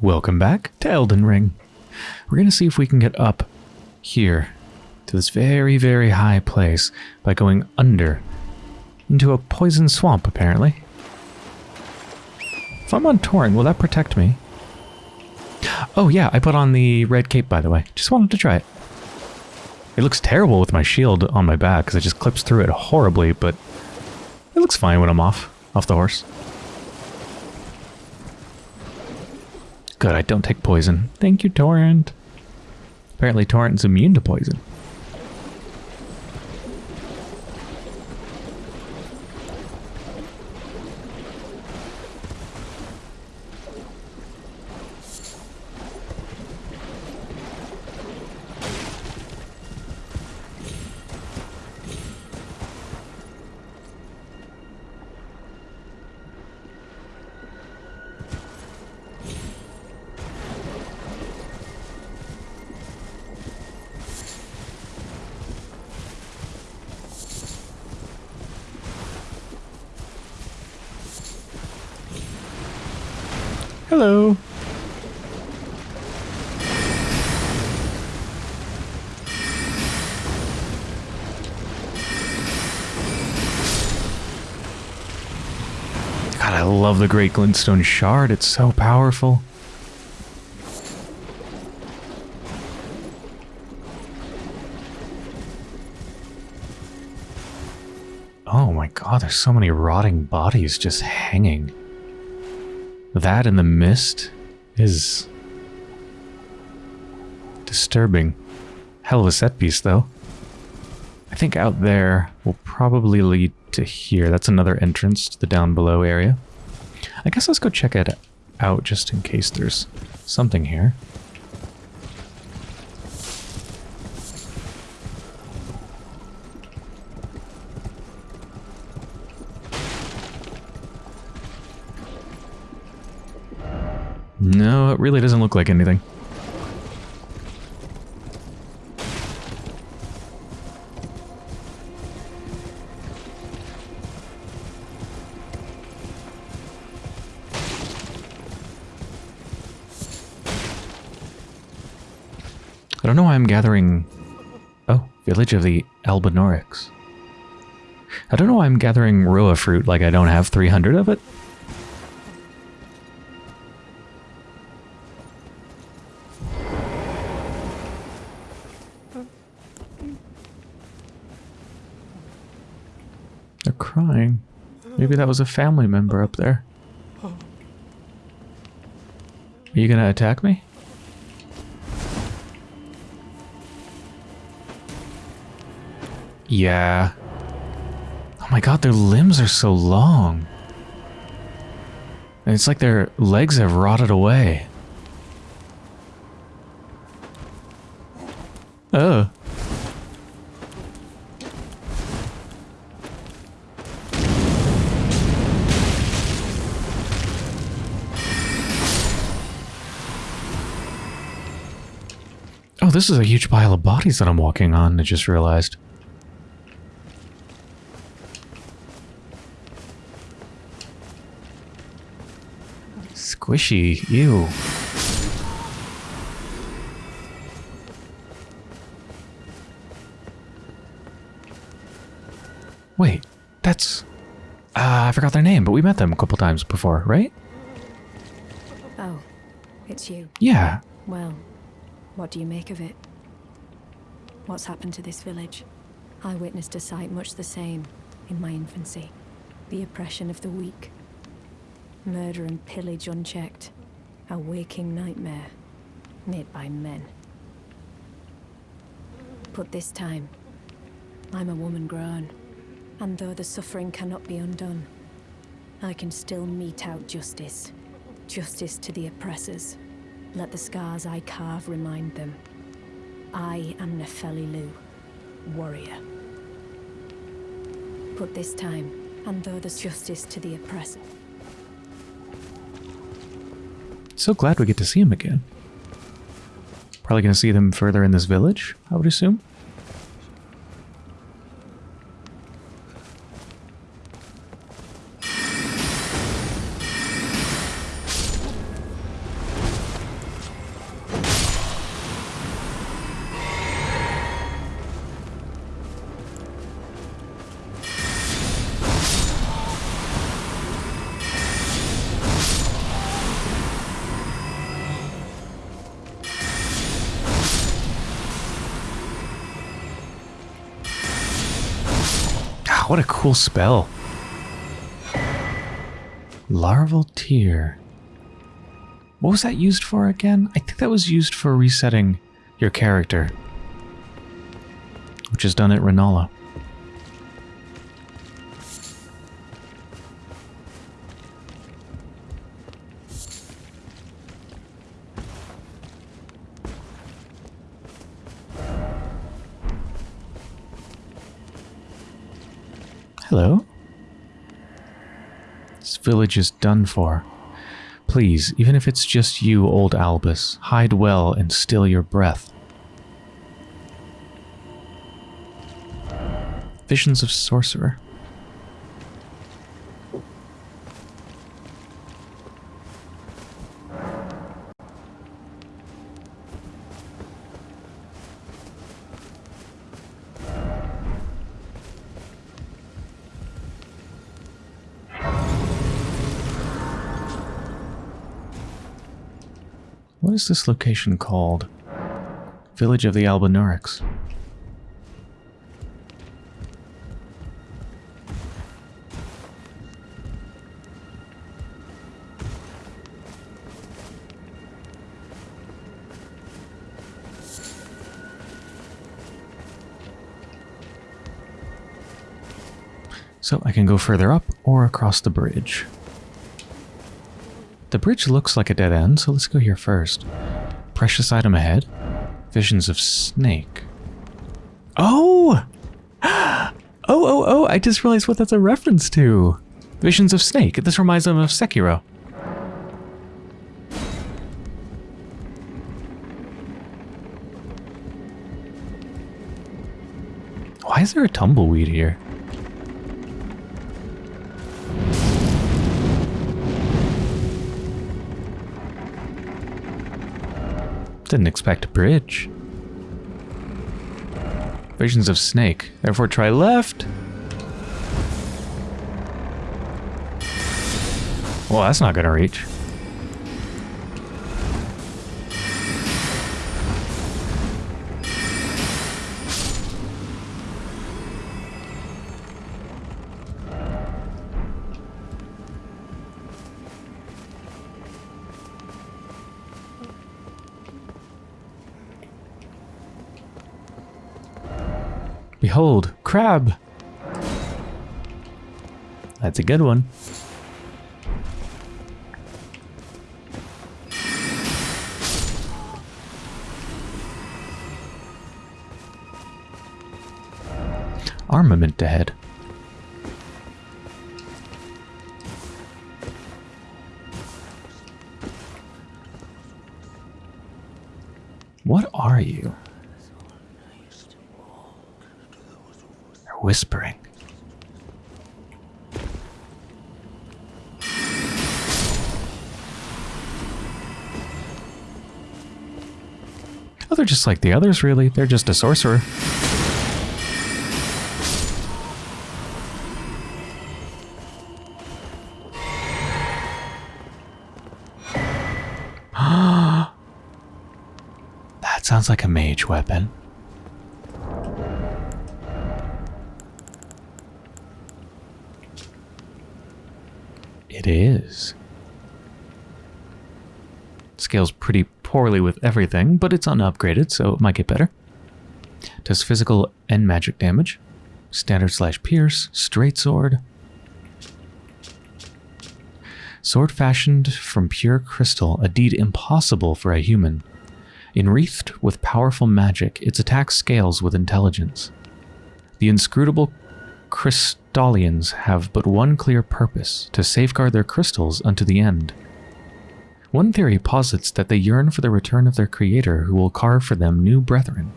Welcome back to Elden Ring. We're going to see if we can get up here to this very, very high place by going under into a poison swamp, apparently. If I'm on Torrent, will that protect me? Oh yeah, I put on the red cape, by the way. Just wanted to try it. It looks terrible with my shield on my back because it just clips through it horribly, but it looks fine when I'm off, off the horse. Good, I don't take poison. Thank you, Torrent. Apparently Torrent's immune to poison. The Great Glintstone Shard. It's so powerful. Oh my god, there's so many rotting bodies just hanging. That in the mist is disturbing. Hell of a set piece, though. I think out there will probably lead to here. That's another entrance to the down below area. I guess let's go check it out just in case there's something here. No, it really doesn't look like anything. Gathering... Oh, Village of the Albinaurics. I don't know why I'm gathering Rowa fruit like I don't have 300 of it. They're crying. Maybe that was a family member up there. Are you gonna attack me? Yeah. Oh my god, their limbs are so long. And it's like their legs have rotted away. Oh. Oh, this is a huge pile of bodies that I'm walking on, I just realized. Squishy, ew. Wait, that's... Uh, I forgot their name, but we met them a couple times before, right? Oh, it's you. Yeah. Well, what do you make of it? What's happened to this village? I witnessed a sight much the same in my infancy. The oppression of the weak. Murder and pillage unchecked. A waking nightmare. Made by men. But this time, I'm a woman grown. And though the suffering cannot be undone, I can still mete out justice. Justice to the oppressors. Let the scars I carve remind them. I am Nepheli Loux, warrior. But this time, and though there's justice to the oppressor, So glad we get to see him again. Probably going to see them further in this village, I would assume. What a cool spell. Larval Tear. What was that used for again? I think that was used for resetting your character. Which is done at Renala. Village is done for. Please, even if it's just you, old Albus, hide well and still your breath. Visions of Sorcerer. What is this location called? Village of the Albinaurics. So I can go further up or across the bridge. The bridge looks like a dead end, so let's go here first. Precious item ahead. Visions of snake. Oh! Oh, oh, oh, I just realized what that's a reference to. Visions of snake. This reminds them of Sekiro. Why is there a tumbleweed here? Didn't expect a bridge. Visions of snake. Therefore try left. Well, that's not gonna reach. That's a good one. Armament ahead. What are you? They're whispering. They're just like the others, really. They're just a sorcerer. that sounds like a mage weapon. It is. Scales pretty poorly with everything, but it's unupgraded, so it might get better. Does physical and magic damage. Standard slash pierce, straight sword. Sword fashioned from pure crystal, a deed impossible for a human. Enwreathed with powerful magic, its attack scales with intelligence. The inscrutable Crystallians have but one clear purpose, to safeguard their crystals unto the end. One theory posits that they yearn for the return of their creator who will carve for them new brethren.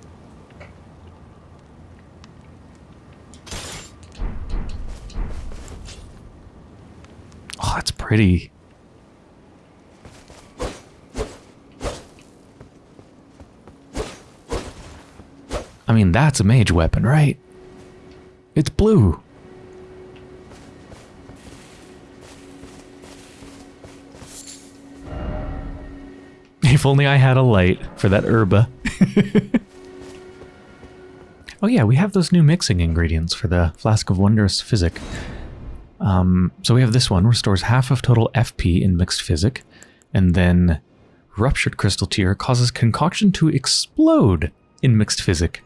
Oh, that's pretty. I mean, that's a mage weapon, right? It's blue. If only I had a light for that herba. Oh yeah, we have those new mixing ingredients for the Flask of Wondrous Physic. Um, so we have this one, restores half of total FP in mixed physic, and then Ruptured Crystal Tear causes concoction to explode in mixed physic.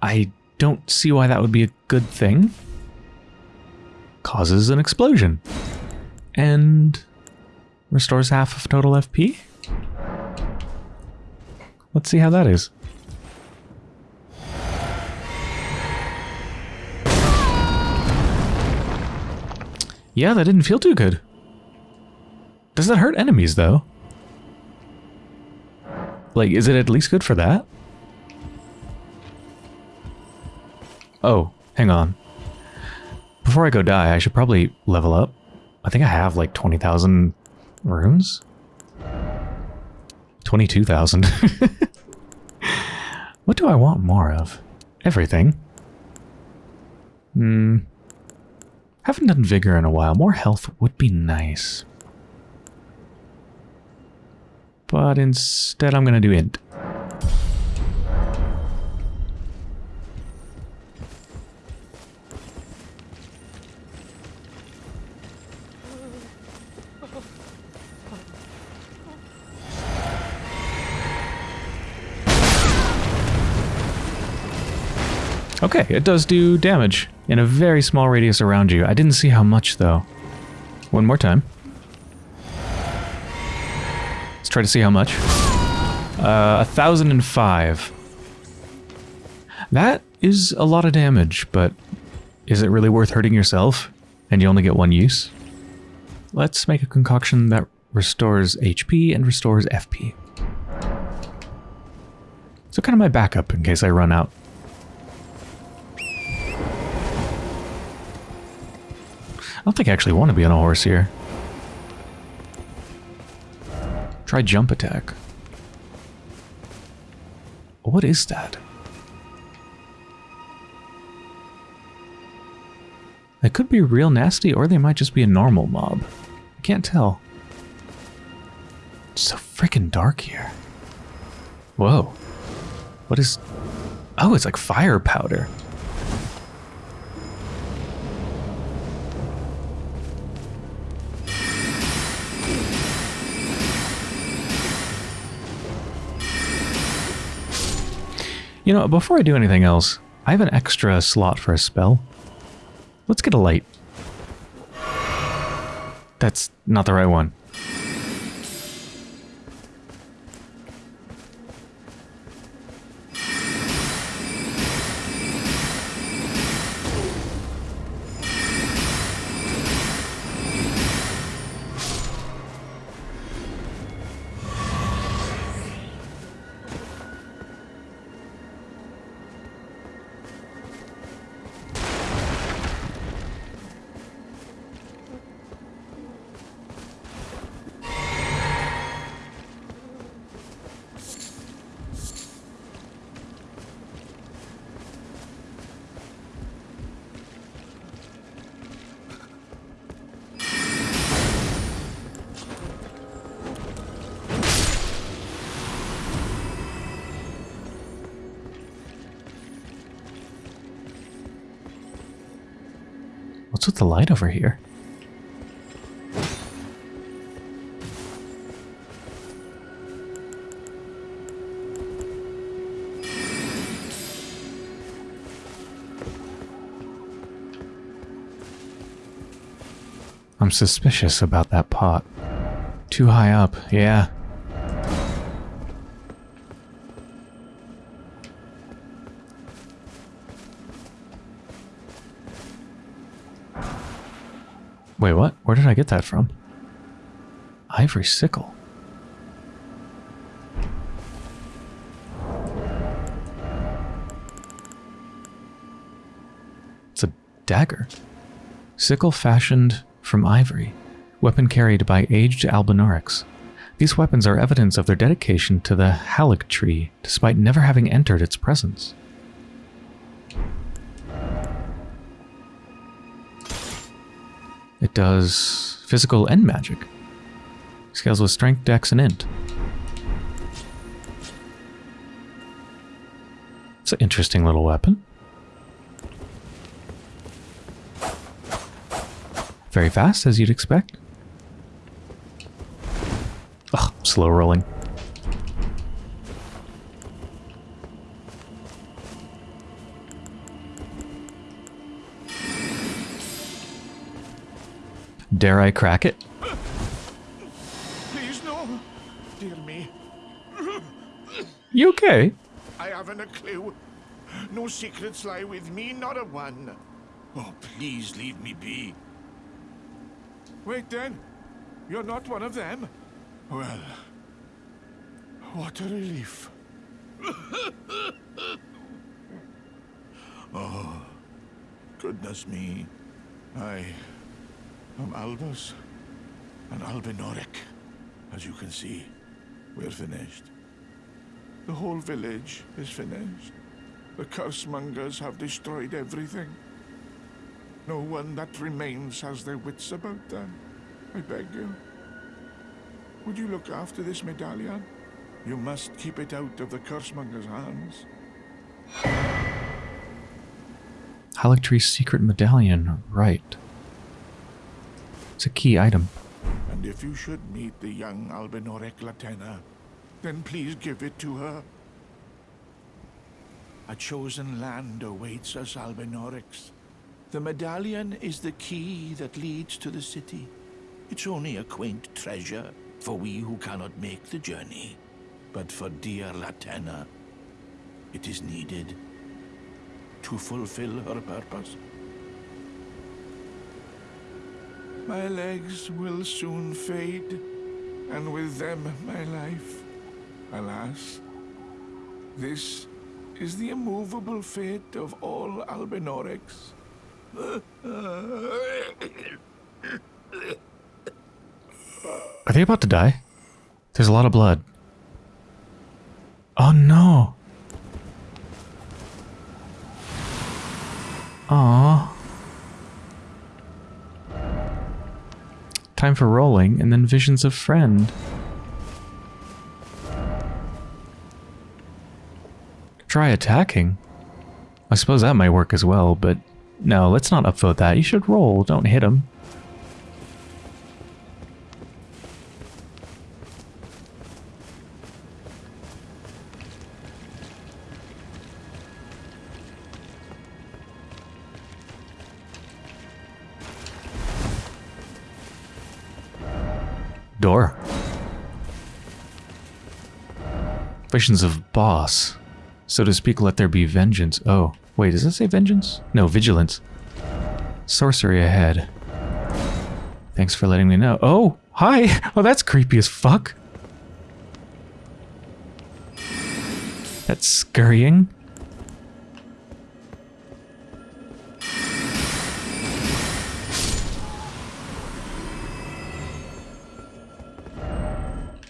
I don't see why that would be a good thing. Causes an explosion. And restores half of total FP? Let's see how that is. Yeah, that didn't feel too good. Does that hurt enemies, though? Like, is it at least good for that? Oh, hang on. Before I go die, I should probably level up. I think I have like 20,000 runes? 22,000. what do I want more of? Everything. Hmm. Haven't done Vigor in a while. More health would be nice. But instead I'm going to do Int. Okay, it does do damage in a very small radius around you. I didn't see how much, though. One more time. Let's try to see how much. Uh, 1005. That is a lot of damage, but is it really worth hurting yourself? And you only get one use? Let's make a concoction that restores HP and restores FP. So kind of my backup in case I run out. Don't think I actually want to be on a horse here. Try jump attack. What is that? They could be real nasty or they might just be a normal mob. I can't tell. It's so freaking dark here. Whoa. What is... Oh, it's like fire powder. You know, before I do anything else, I have an extra slot for a spell. Let's get a light. That's not the right one. With the light over here? I'm suspicious about that pot. Too high up, yeah. Wait, what? Where did I get that from? Ivory sickle. It's a dagger. Sickle fashioned from ivory. Weapon carried by aged Albinaurics. These weapons are evidence of their dedication to the Haligtree, despite never having entered its presence. Does physical and magic. Scales with strength, dex, and int. It's an interesting little weapon. Very fast, as you'd expect. Ugh, slow rolling. Dare I crack it? Please, no. Dear me, You okay? I haven't a clue. No secrets lie with me, not a one. Oh, please leave me be. Wait then. You're not one of them? Well, what a relief. oh, goodness me. I am Albus and Albinauric. As you can see, we're finished. The whole village is finished. The cursemongers have destroyed everything. No one that remains has their wits about them. I beg you. Would you look after this medallion? You must keep it out of the cursemongers' hands. Haligtree's secret medallion, right. It's a key item. And if you should meet the young Albinauric Latenna, then please give it to her. A chosen land awaits us, Albinaurics. The medallion is the key that leads to the city. It's only a quaint treasure for we who cannot make the journey. But for dear Latenna, it is needed to fulfill her purpose. My legs will soon fade, and with them my life. Alas, this is the immovable fate of all Albinaurics. Are they about to die? There's a lot of blood. Oh no. Aww. Time for rolling, and then visions of friend. Try attacking. I suppose that might work as well, but no, let's not upvote that. You should roll, don't hit him. Of boss. So to speak, let there be vengeance. Oh, wait, does that say vengeance? No, vigilance. Sorcery ahead. Thanks for letting me know. Oh, hi! Oh, that's creepy as fuck. That's scurrying.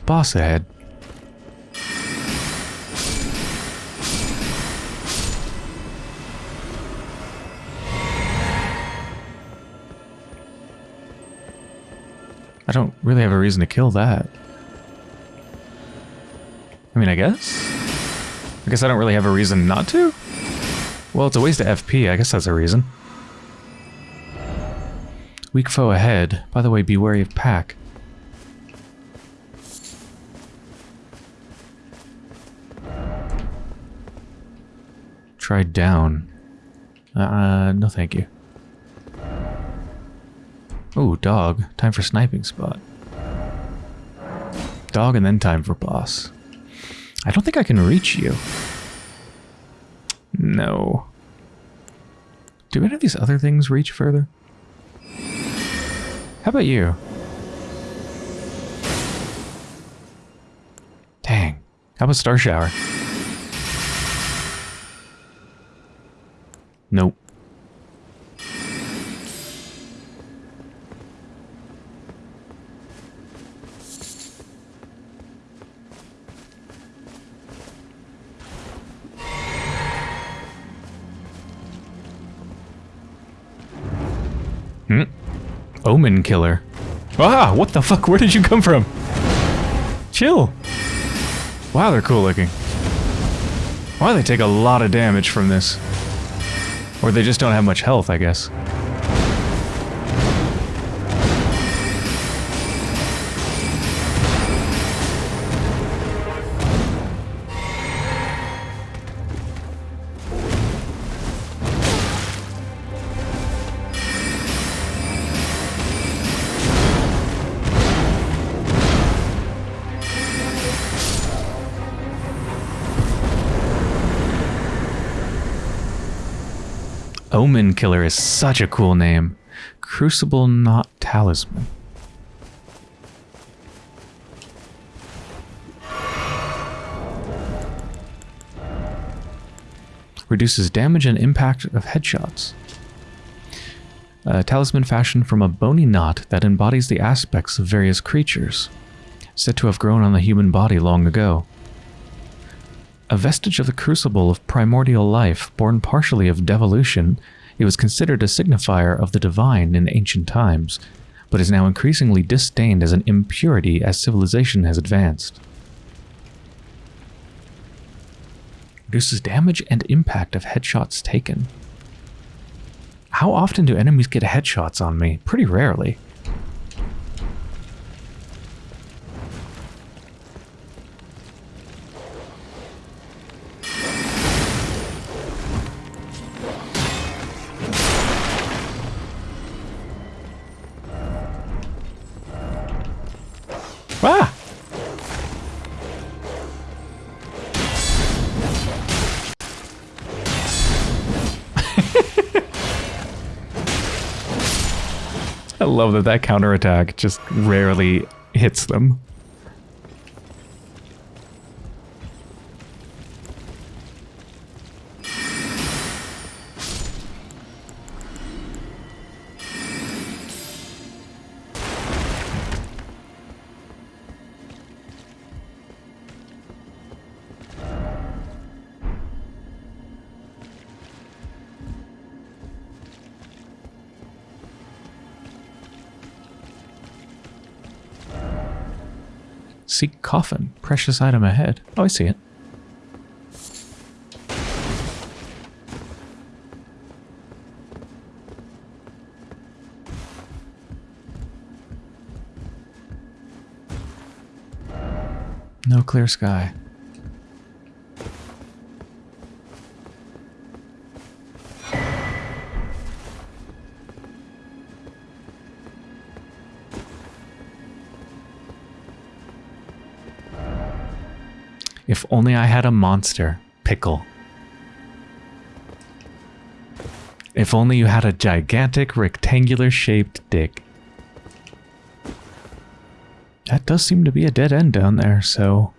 Boss ahead. I don't really have a reason to kill that. I mean, I guess? I guess I don't really have a reason not to? Well, it's a waste of FP. I guess that's a reason. Weak foe ahead. By the way, be wary of pack. Try down. Uh, no thank you. Oh, dog. Time for sniping spot. Dog and then time for boss. I don't think I can reach you. No. Do any of these other things reach further? How about you? Dang. How about Star Shower? Nope. Omen killer. Ah, what the fuck? Where did you come from? Chill. Wow, they're cool looking. Why do they take a lot of damage from this. Or they just don't have much health, I guess. Omen Killer is such a cool name. Crucible Knot Talisman. Reduces damage and impact of headshots. A talisman fashioned from a bony knot that embodies the aspects of various creatures, said to have grown on the human body long ago. A vestige of the crucible of primordial life, born partially of devolution, it was considered a signifier of the divine in ancient times, but is now increasingly disdained as an impurity as civilization has advanced. Reduces damage and impact of headshots taken. How often do enemies get headshots on me? Pretty rarely. Love that that counterattack just rarely hits them. Seek coffin. Precious item ahead. Oh, I see it. No clear sky. Only I had a monster. Pickle. If only you had a gigantic rectangular shaped dick. That does seem to be a dead end down there, so...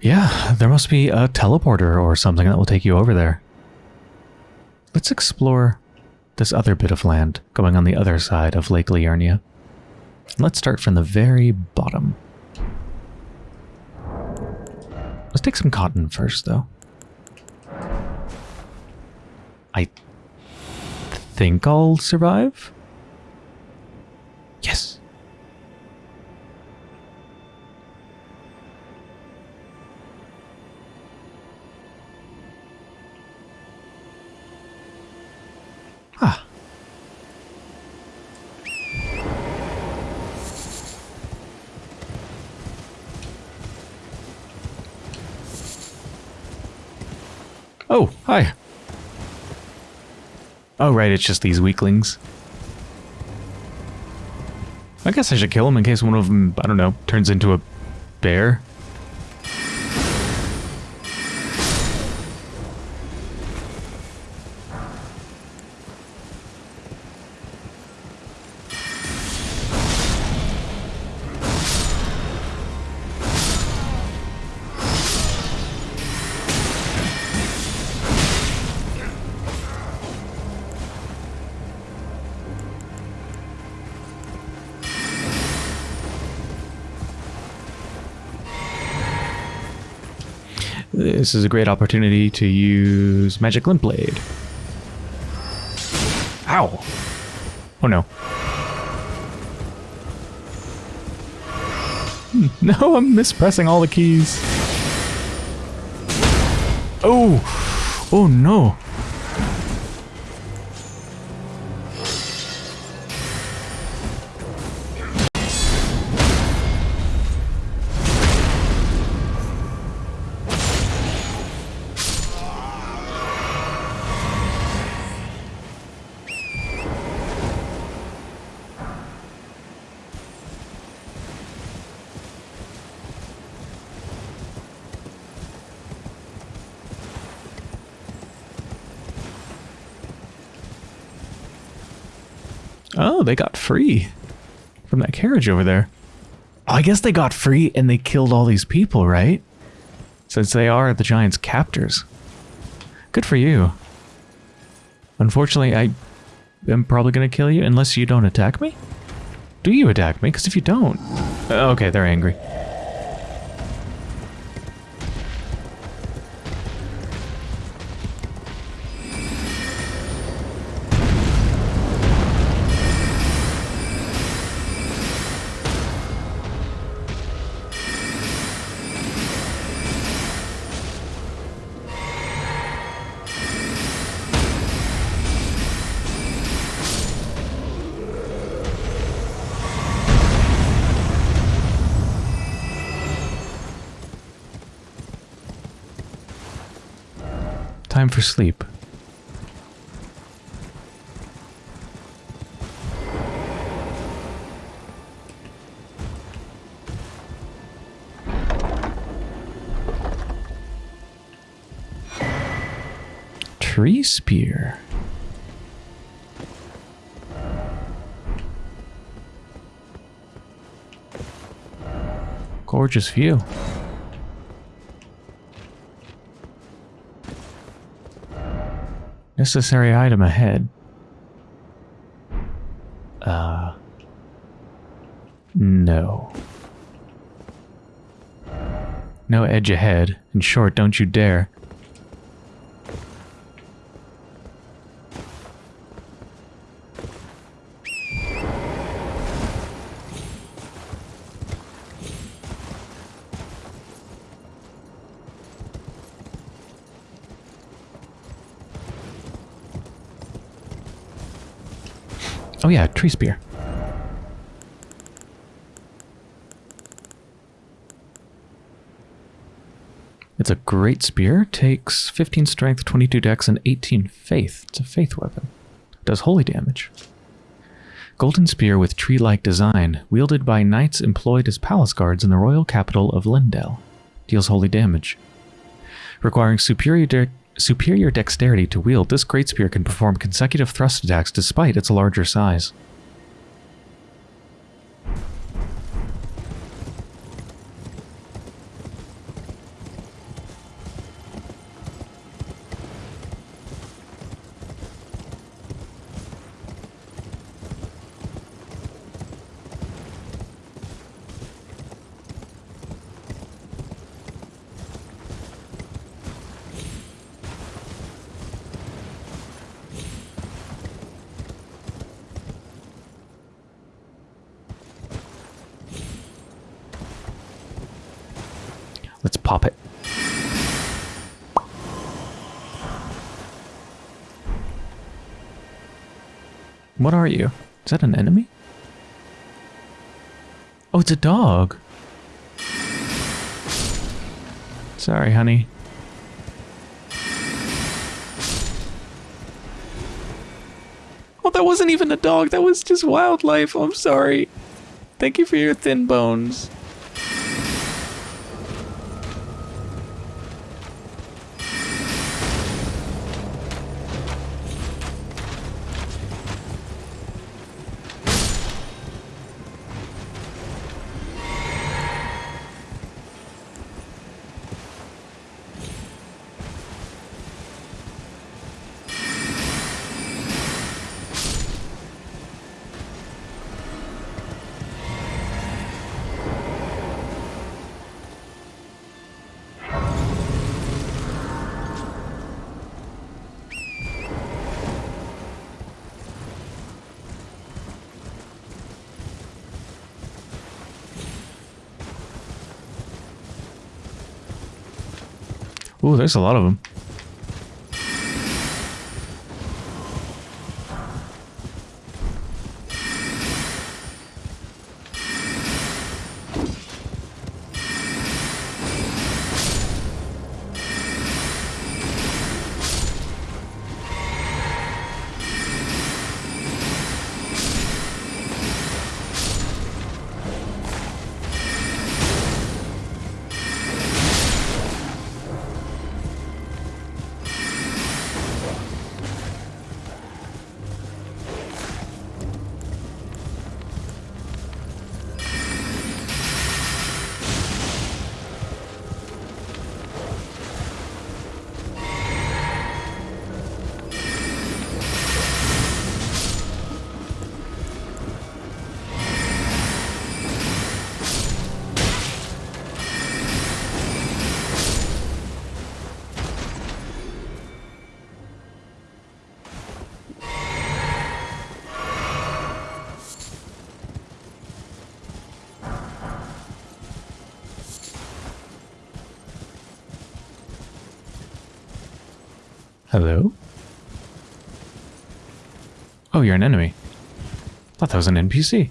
Yeah, there must be a teleporter or something that will take you over there. Let's explore this other bit of land going on the other side of Lake Liurnia. Let's start from the very bottom. Let's take some cotton first, though. I think I'll survive. It's just these weaklings. I guess I should kill them in case one of them, I don't know, turns into a bear. This is a great opportunity to use Magic Glintblade. Ow! Oh no. No, I'm mispressing all the keys. Oh! Oh no! Oh, they got free from that carriage over there. Oh, I guess they got free and they killed all these people, right? Since they are the Giants' captors. Good for you. Unfortunately, I am probably going to kill you unless you don't attack me. Do you attack me? Because if you don't... Uh, okay, they're angry. Time for sleep. Tree spear. Gorgeous view. Necessary item ahead. Uh. No. No edge ahead. In short, don't you dare. Oh yeah, tree spear. It's a great spear. Takes 15 strength, 22 dex, and 18 faith. It's a faith weapon. Does holy damage. Golden spear with tree-like design, wielded by knights employed as palace guards in the royal capital of Leyndell. Deals holy damage. Requiring superior de superior dexterity to wield, this great spear can perform consecutive thrust attacks despite its larger size. Let's pop it. What are you? Is that an enemy? Oh, it's a dog. Sorry, honey. Oh, that wasn't even a dog. That was just wildlife. I'm sorry. Thank you for your thin bones. Ooh, there's a lot of them. Hello? Oh, you're an enemy. Thought that was an NPC.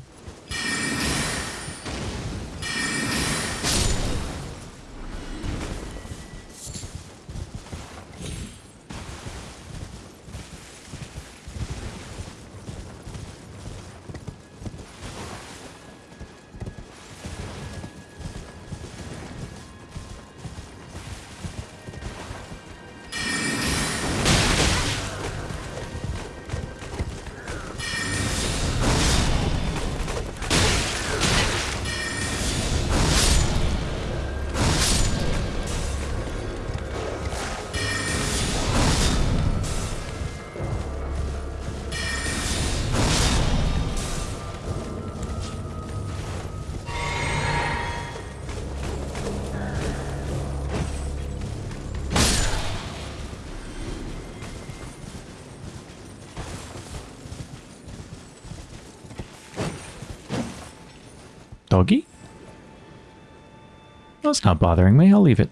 It's not bothering me. I'll leave it.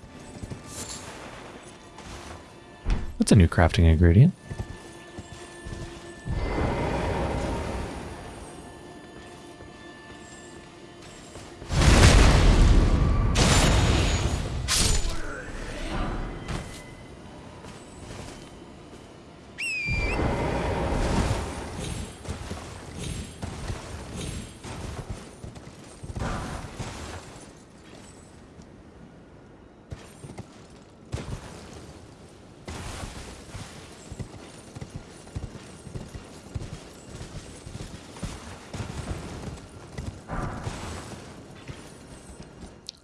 That's a new crafting ingredient.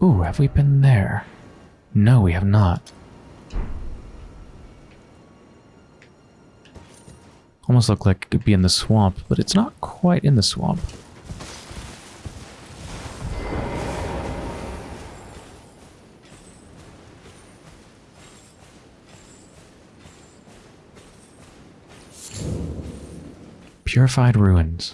Ooh, have we been there? No, we have not. Almost look like it could be in the swamp, but it's not quite in the swamp. Purified ruins.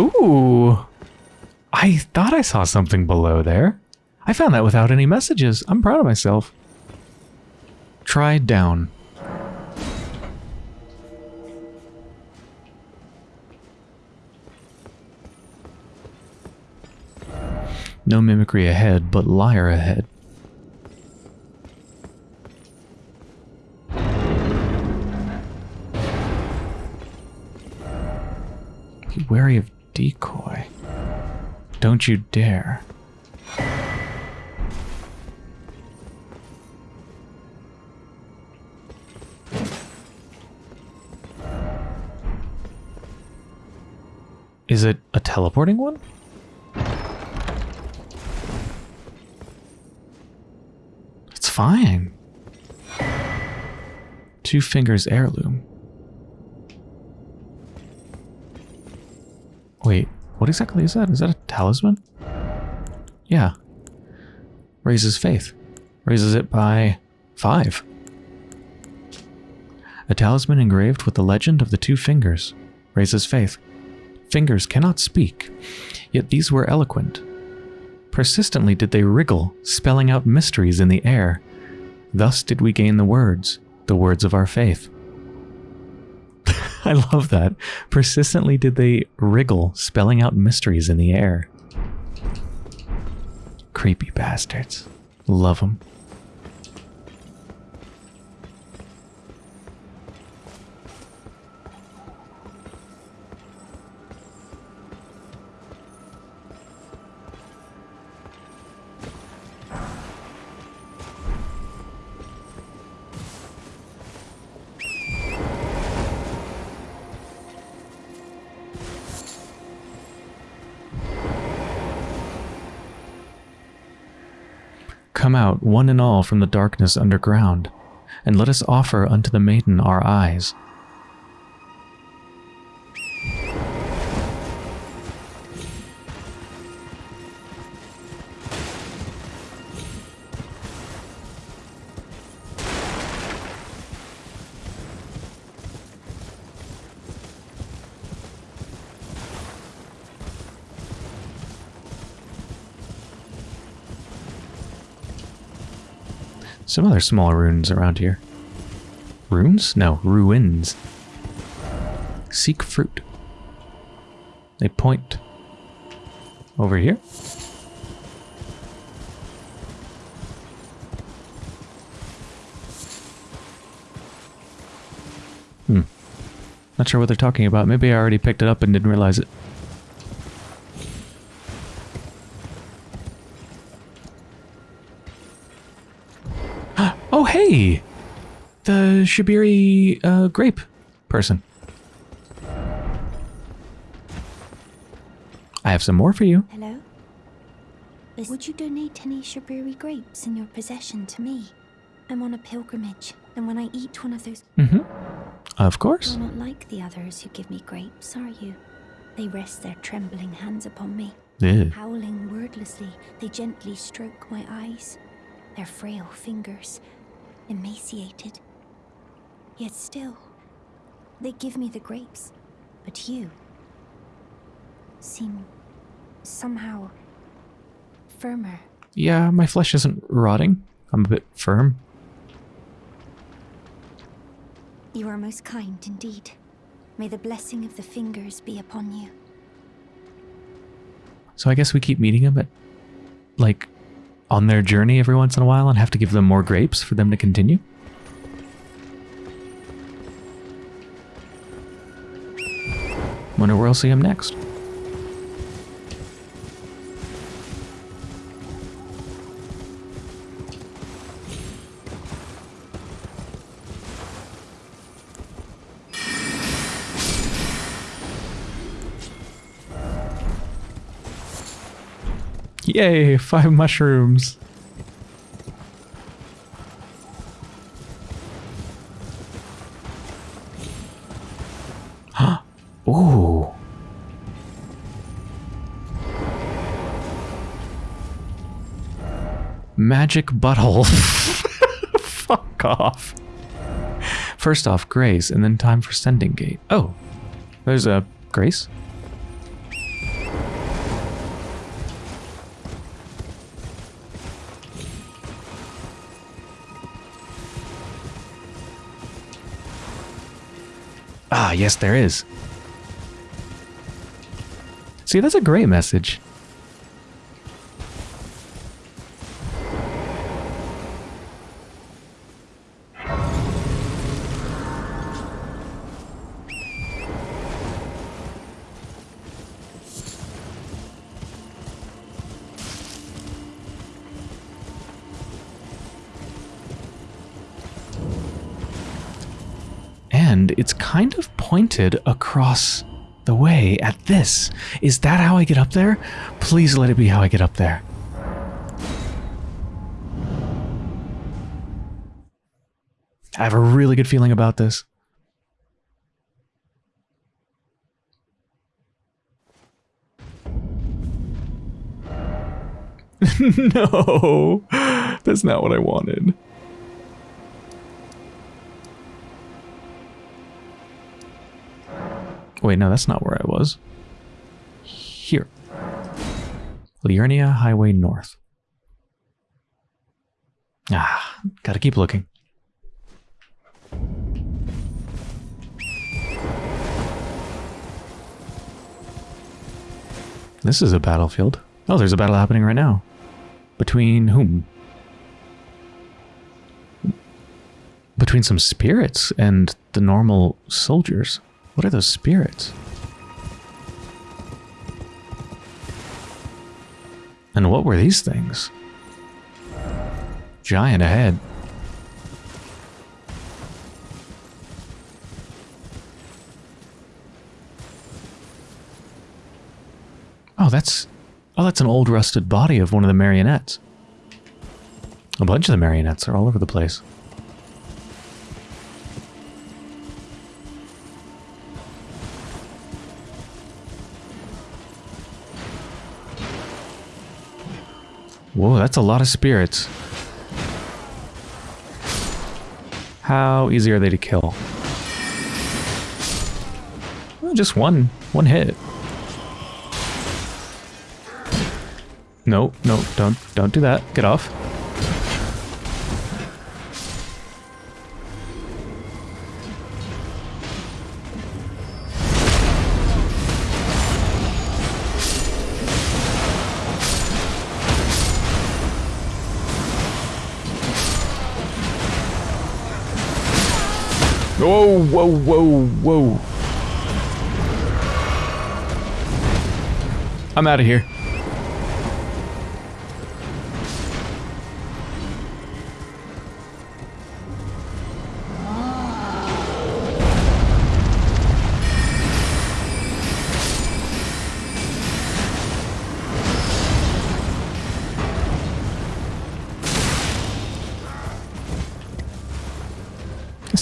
Ooh. I thought I saw something below there. I found that without any messages. I'm proud of myself. Try down. No mimicry ahead, but liar ahead. Be wary of decoy. Don't you dare. Is it a teleporting one? It's fine. Two fingers heirloom. Wait, what exactly is that? Is that a talisman? Yeah. Raises faith. Raises it by five. A talisman engraved with the legend of the two fingers. Raises faith. Fingers cannot speak, yet these were eloquent. Persistently did they wriggle, spelling out mysteries in the air, Thus did we gain the words, the words of our faith. I love that. Persistently did they wriggle, spelling out mysteries in the air. Creepy bastards. Love them. Come out, one and all, from the darkness underground, and let us offer unto the maiden our eyes. Some other small runes around here. Runes? No, ruins. Seek fruit. They point over here. Hmm. Not sure what they're talking about. Maybe I already picked it up and didn't realize it. Oh, hey! The Shabriri uh, grape person. I have some more for you. Hello? Would you donate any Shabriri grapes in your possession to me? I'm on a pilgrimage, and when I eat one of those, Mm-hmm. Of course. you're not like the others who give me grapes, are you? They rest their trembling hands upon me. Ew. Howling wordlessly, they gently stroke my eyes, their frail fingers emaciated. Yet still, they give me the grapes. But you seem somehow firmer. Yeah, my flesh isn't rotting. I'm a bit firm. You are most kind indeed. May the blessing of the fingers be upon you. So I guess we keep meeting them at, like, on their journey every once in a while and have to give them more grapes for them to continue? Wonder where I'll see him next. Yay, five mushrooms. Magic butthole. Fuck off. First off, Grace, and then time for sending gate. Oh, there's a Grace. Ah, yes, there is. See, that's a great message. Pointed across the way at this. Is that how I get up there? Please let it be how I get up there. I have a really good feeling about this. no, that's not what I wanted. Wait, no, that's not where I was. Here. Liurnia Highway North. Ah, Gotta keep looking. This is a battlefield. Oh, there's a battle happening right now. Between whom? Between some spirits and the normal soldiers. What are those spirits? And what were these things? Giant ahead. Oh, that's... Oh, that's an old rusted body of one of the marionettes. A bunch of the marionettes are all over the place. Whoa, that's a lot of spirits. How easy are they to kill? Well, just one, one hit. No, no, don't, don't do that. Get off. Whoa, whoa, whoa. I'm out of here.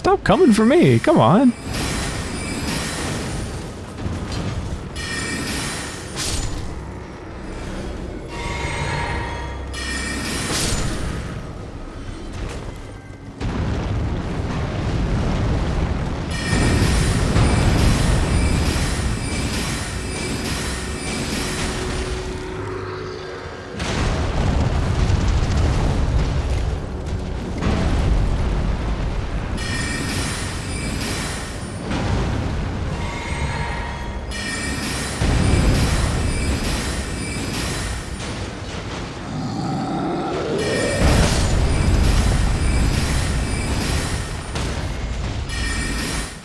Stop coming for me. Come on.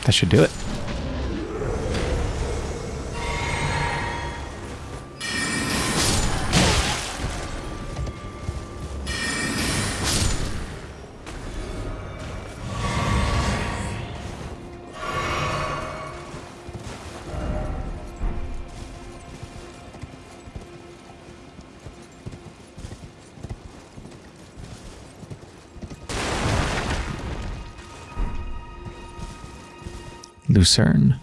That should do it. Lucerne.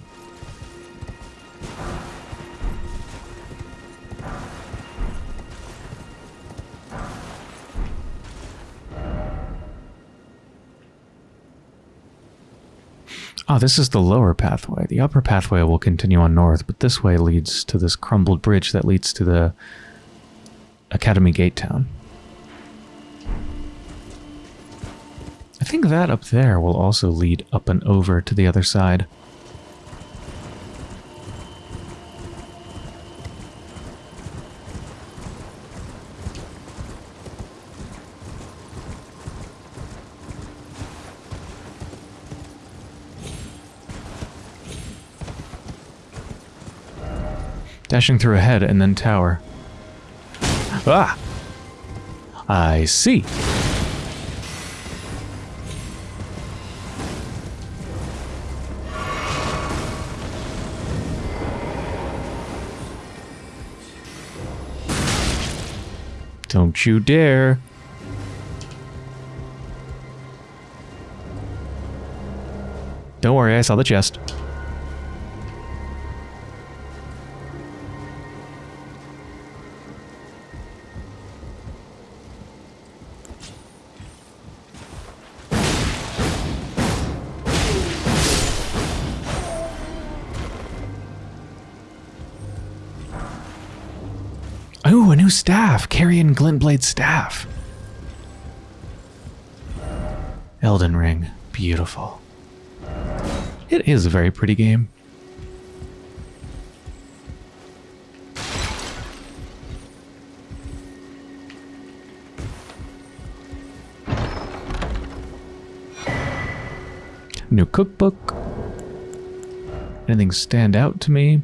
Ah, this is the lower pathway. The upper pathway will continue on north, but this way leads to this crumbled bridge that leads to the Academy Gate Town. I think that up there will also lead up and over to the other side. Dashing through ahead and then tower. Ah! I see. Don't you dare. Don't worry, I saw the chest. Staff. Elden Ring. Beautiful. It is a very pretty game. New cookbook. Anything stand out to me?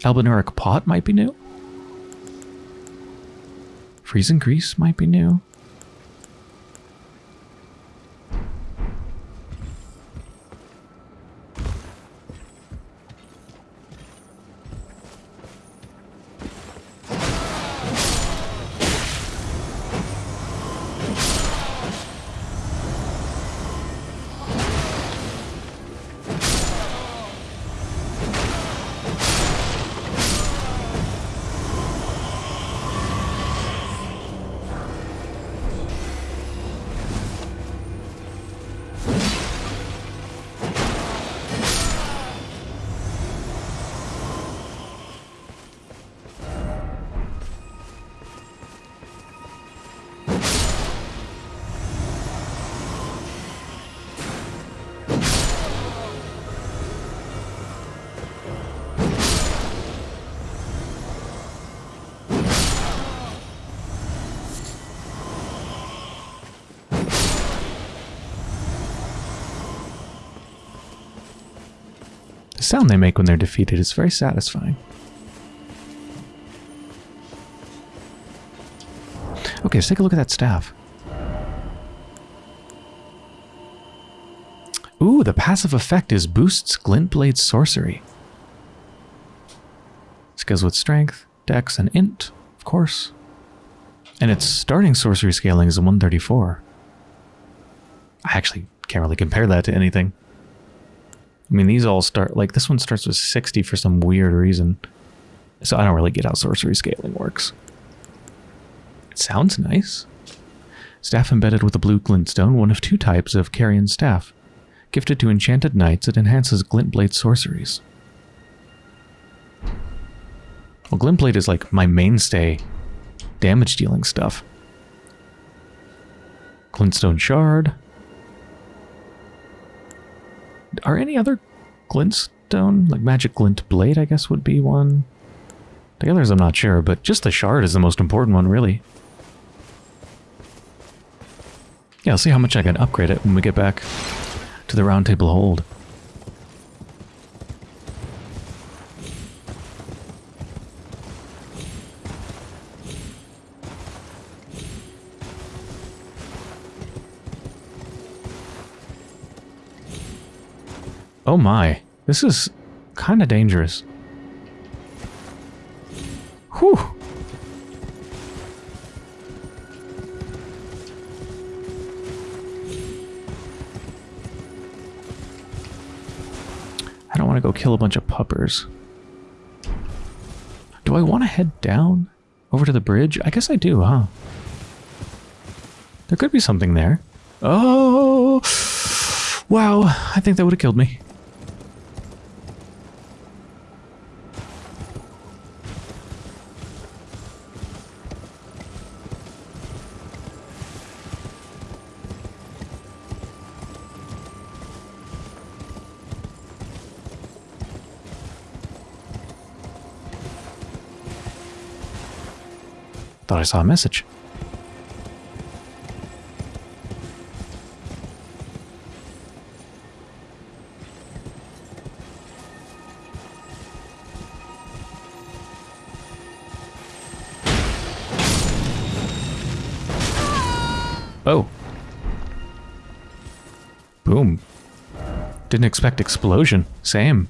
Albinauric pot might be new. Freezing grease might be new. Sound they make when they're defeated is very satisfying. Okay, let's take a look at that staff. Ooh, the passive effect is boosts Glintblade sorcery. Goes with strength, dex, and int, of course. And its starting sorcery scaling is a 134. I actually can't really compare that to anything. I mean, these all start, like, this one starts with 60 for some weird reason. So I don't really get how sorcery scaling works. It sounds nice. Staff embedded with a blue glintstone, one of two types of Carian staff. Gifted to enchanted knights, it enhances glintblade sorceries. Well, glintblade is like my mainstay damage dealing stuff. Glintstone shard. Are any other glintstone, like magic glintblade, I guess would be one? The others I'm not sure, but just the shard is the most important one, really. Yeah, I'll see how much I can upgrade it when we get back to the roundtable hold. Oh my, this is kind of dangerous. Whew. I don't want to go kill a bunch of puppers. Do I want to head down over to the bridge? I guess I do, huh? There could be something there. Oh! Wow, I think that would have killed me. Thought I saw a message. Oh. Boom. Didn't expect explosion. Same.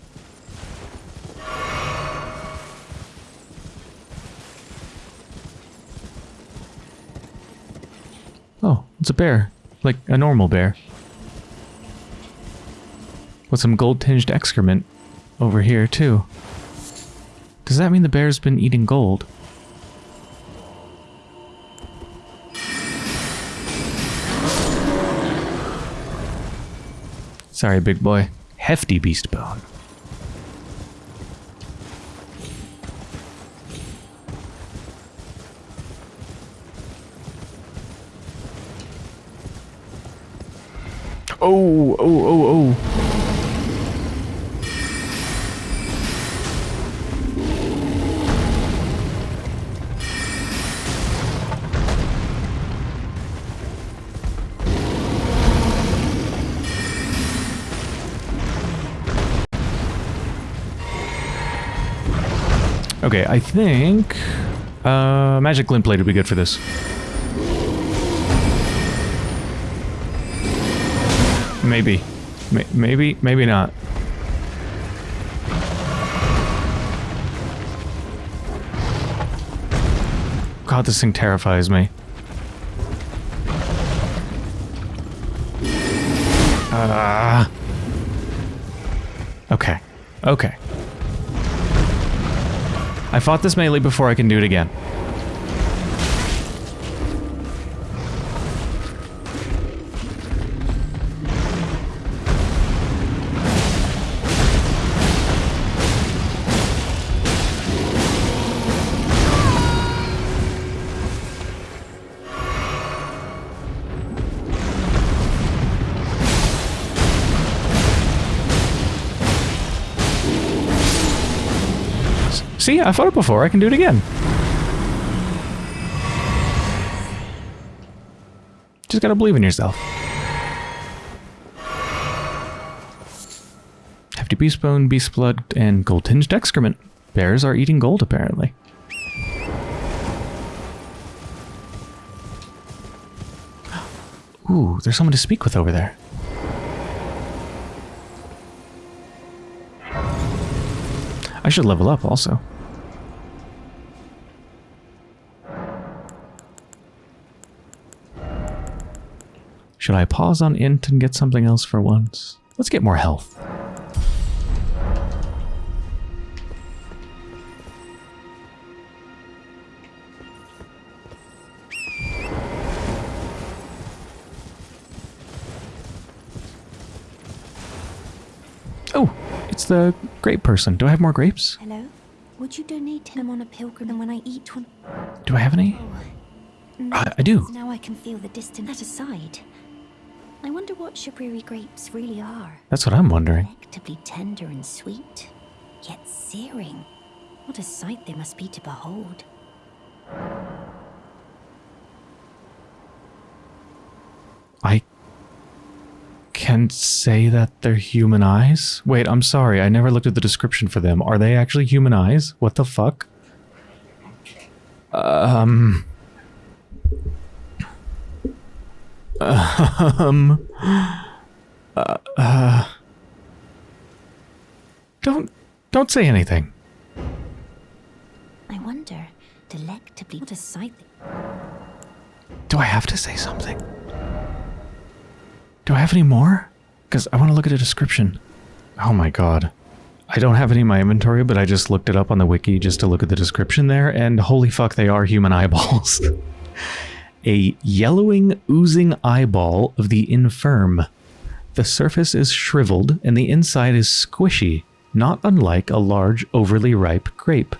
It's a bear. Like a normal bear. With some gold-tinged excrement over here, too. Does that mean the bear's been eating gold? Sorry, big boy. Hefty beast bone. Oh, oh, oh, oh. Okay, I think uh, magic glintblade would be good for this. Maybe, maybe, maybe not. God, this thing terrifies me. Ah. okay. Okay. I fought this melee before I can do it again. See, I fought it before. I can do it again. Just gotta believe in yourself. Hefty beast bone, beast blood, and gold tinged excrement. Bears are eating gold, apparently. Ooh, there's someone to speak with over there. I should level up also. Should I pause on int and get something else for once? Let's get more health. It's the grape person. Do I have more grapes? Hello? Would you donate him on a pilgrim and when I eat one? Do I have any? No, I, I do. Now I can feel the distance. That aside, I wonder what Shabriri grapes really are. That's what I'm wondering. Delectably tender and sweet, yet searing. What a sight they must be to behold. Can say that they're human eyes? Wait, I'm sorry. I never looked at the description for them. Are they actually human eyes? What the fuck? Um... Um... Uh, uh, don't... Don't say anything. I wonder, delectably, what a sight. Do I have to say something? Do I have any more? Because I want to look at a description. Oh my god. I don't have any in my inventory, but I just looked it up on the wiki just to look at the description there, and holy fuck, they are human eyeballs. a yellowing, oozing eyeball of the infirm. The surface is shriveled, and the inside is squishy, not unlike a large, overly ripe grape.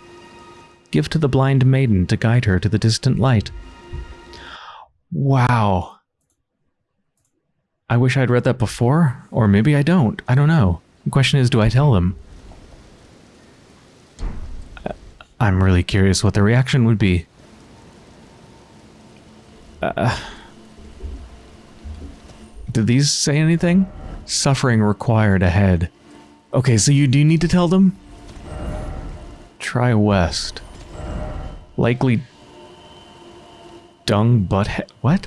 Give to the blind maiden to guide her to the distant light. Wow. I wish I'd read that before, or maybe I don't. I don't know. The question is, do I tell them? I'm really curious what the reaction would be. Uh, did these say anything? Suffering required ahead. Okay, so you do need to tell them? Try west. Likely dung butt what?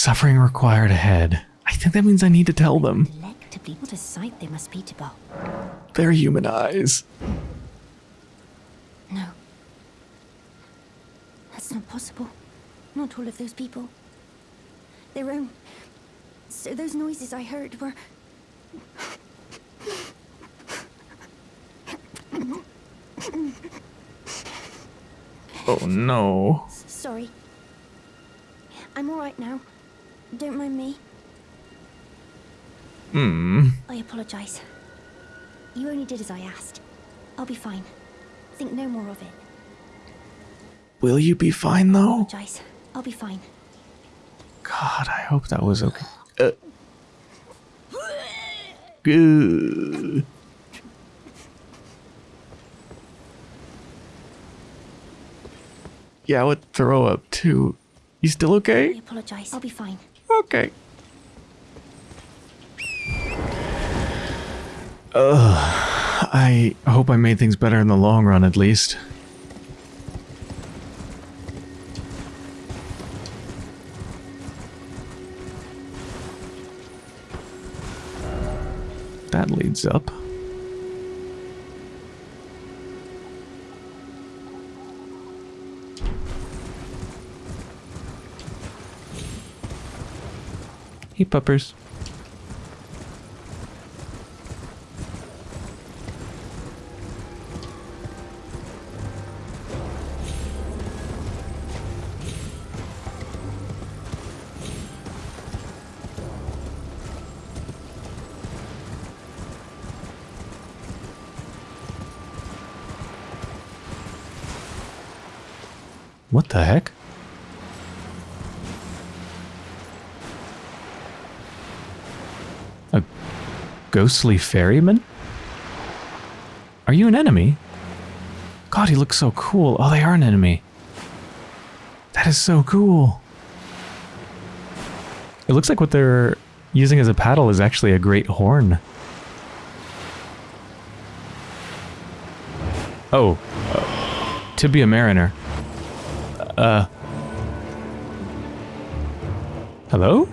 Suffering required ahead. I think that means I need to tell them. Delectably, what a sight they must be to behold. They're human eyes. No. That's not possible. Not all of those people. Their own. So those noises I heard were. Oh no. S- Sorry. I'm alright now. Don't mind me. Hmm. I apologize. You only did as I asked. I'll be fine. Think no more of it. Will you be fine though? Apologize. I'll be fine. God, I hope that was okay. Uh. Good. Yeah, I would throw up too. You still okay? I apologize. I'll be fine. Okay. Ugh. I hope I made things better in the long run, at least. That leads up. Hey, puppers. What the heck? Ghostly ferryman? Are you an enemy? God, he looks so cool. Oh, they are an enemy. That is so cool. It looks like what they're using as a paddle is actually a great horn. Oh, uh, to be a mariner. Uh. Hello?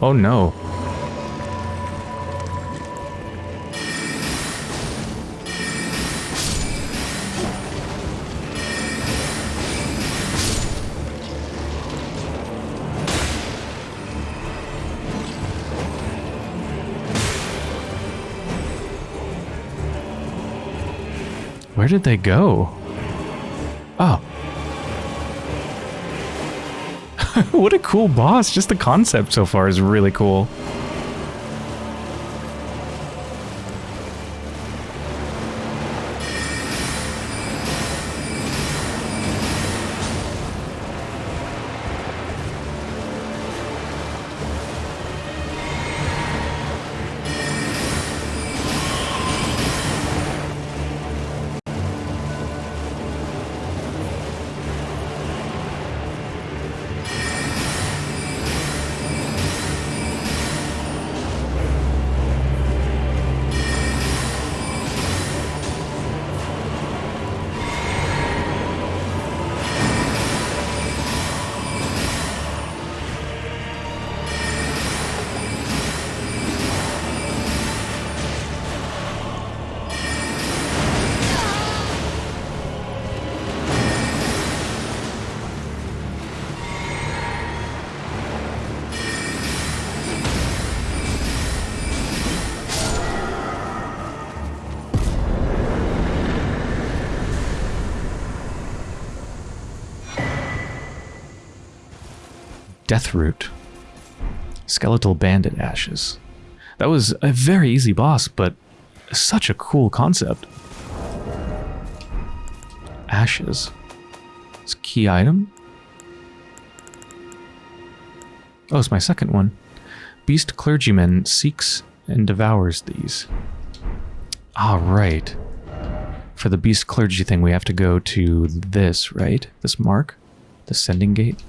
Oh no. Where did they go? what a cool boss. Just the concept so far is really cool. Deathroot. Skeletal Bandit Ashes. That was a very easy boss, but such a cool concept. Ashes. It's a key item. Oh, it's my second one. Beast Clergyman seeks and devours these. All right. For the Beast Clergy thing, we have to go to this, right? This mark? The Sending Gate?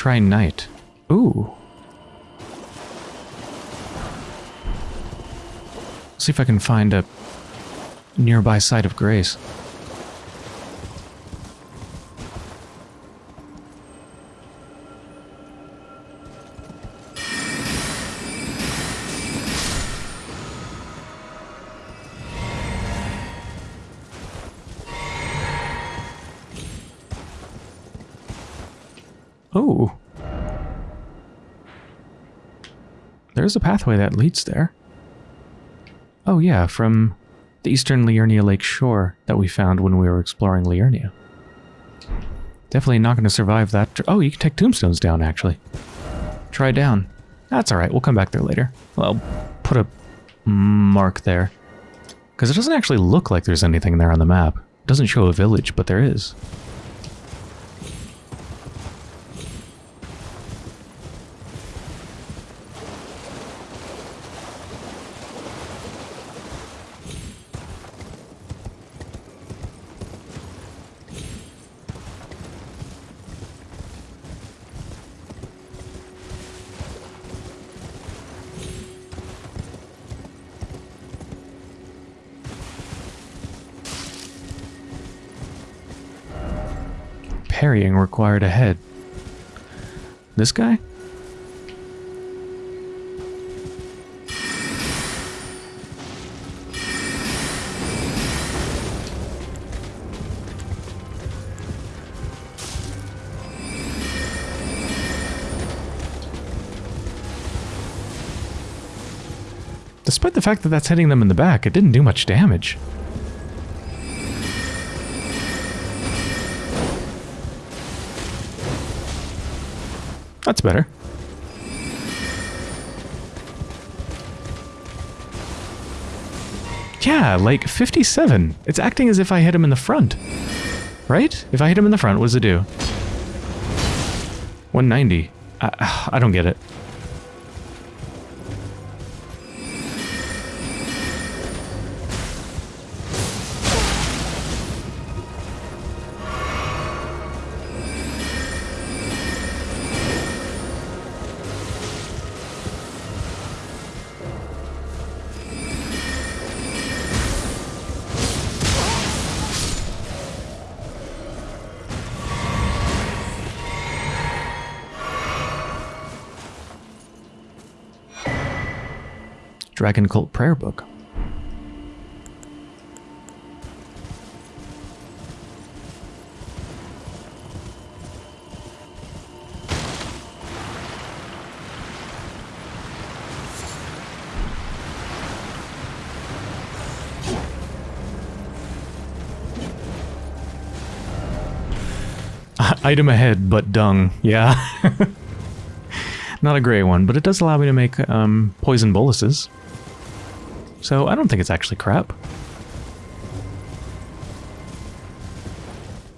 Try night. Ooh. See if I can find a nearby site of grace. There's a pathway that leads there. Oh yeah, from the eastern Liurnia Lake shore that we found when we were exploring Liurnia. Definitely not going to survive that. Oh, you can take tombstones down, actually. Try down. That's alright, we'll come back there later. Well, put a mark there. Because it doesn't actually look like there's anything there on the map. It doesn't show a village, but there is. Parrying required ahead. This guy? Despite the fact that that's hitting them in the back, it didn't do much damage. That's better. Yeah, like 57. It's acting as if I hit him in the front. Right? If I hit him in the front, what does it do? 190. I, I don't get it. Dragon Cult Prayer Book. Item ahead, but dung. Yeah. Not a great one, but it does allow me to make um, poison boluses. So I don't think it's actually crap.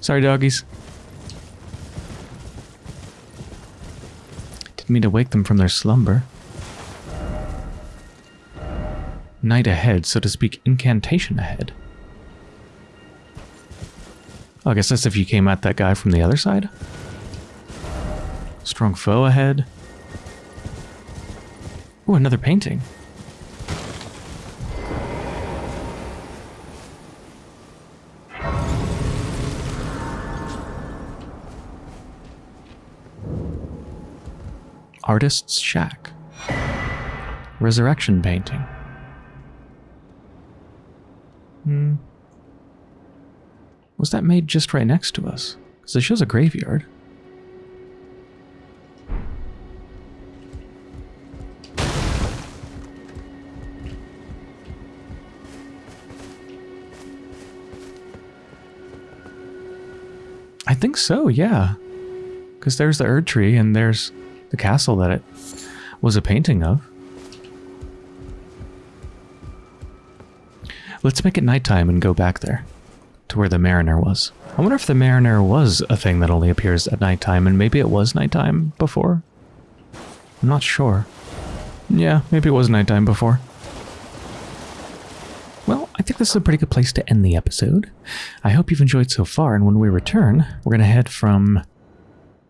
Sorry, doggies. Didn't mean to wake them from their slumber. Night ahead, so to speak, incantation ahead. Oh, I guess that's if you came at that guy from the other side. Strong foe ahead. Ooh, another painting. Artist's Shack. Resurrection painting. Hmm. Was that made just right next to us? Because it shows a graveyard. I think so, yeah. Because there's the Erd Tree and there's the castle that it was a painting of. Let's make it nighttime and go back there to where the Mariner was. I wonder if the Mariner was a thing that only appears at nighttime and maybe it was nighttime before. I'm not sure. Yeah, maybe it was nighttime before. Well, I think this is a pretty good place to end the episode. I hope you've enjoyed so far, and when we return, we're going to head from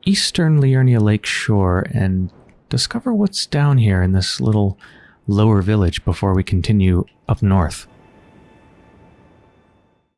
eastern Liurnia Lake shore and discover what's down here in this little lower village before we continue up north.